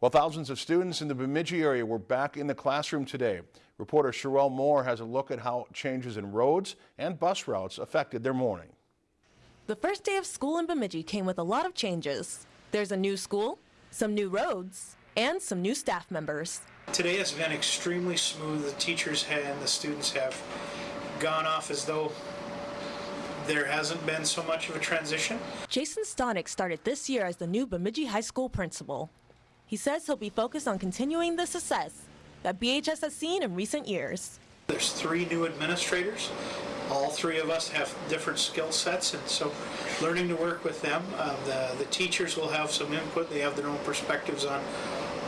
Well, thousands of students in the Bemidji area were back in the classroom today. Reporter Sherelle Moore has a look at how changes in roads and bus routes affected their morning. The first day of school in Bemidji came with a lot of changes. There's a new school, some new roads, and some new staff members. Today has been extremely smooth. The teachers and the students have gone off as though there hasn't been so much of a transition. Jason Stonich started this year as the new Bemidji High School principal. He says he'll be focused on continuing the success that BHS has seen in recent years. There's three new administrators. All three of us have different skill sets, and so learning to work with them. Uh, the, the teachers will have some input. They have their own perspectives on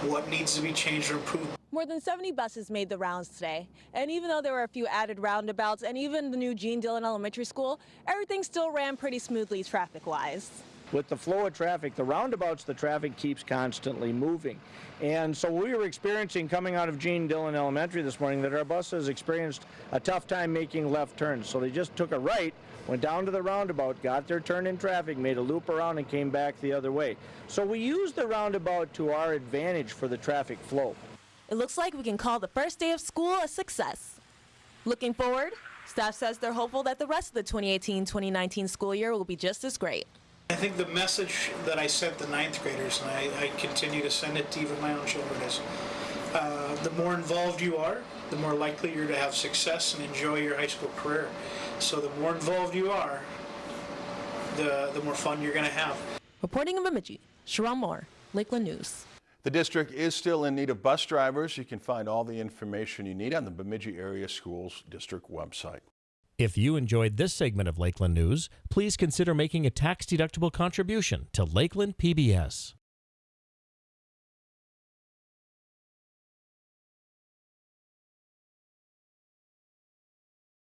what needs to be changed or improved. More than 70 buses made the rounds today, and even though there were a few added roundabouts and even the new Gene Dillon Elementary School, everything still ran pretty smoothly traffic-wise. With the flow of traffic, the roundabouts, the traffic keeps constantly moving. And so we were experiencing coming out of Gene Dillon Elementary this morning that our buses experienced a tough time making left turns. So they just took a right, went down to the roundabout, got their turn in traffic, made a loop around and came back the other way. So we used the roundabout to our advantage for the traffic flow. It looks like we can call the first day of school a success. Looking forward, staff says they're hopeful that the rest of the 2018-2019 school year will be just as great. I think the message that I sent the ninth graders, and I, I continue to send it to even my own children, is uh, the more involved you are, the more likely you're to have success and enjoy your high school career. So the more involved you are, the, the more fun you're going to have. Reporting in Bemidji, Sharon Moore, Lakeland News. The district is still in need of bus drivers. You can find all the information you need on the Bemidji Area Schools District website. If you enjoyed this segment of Lakeland News, please consider making a tax-deductible contribution to Lakeland PBS.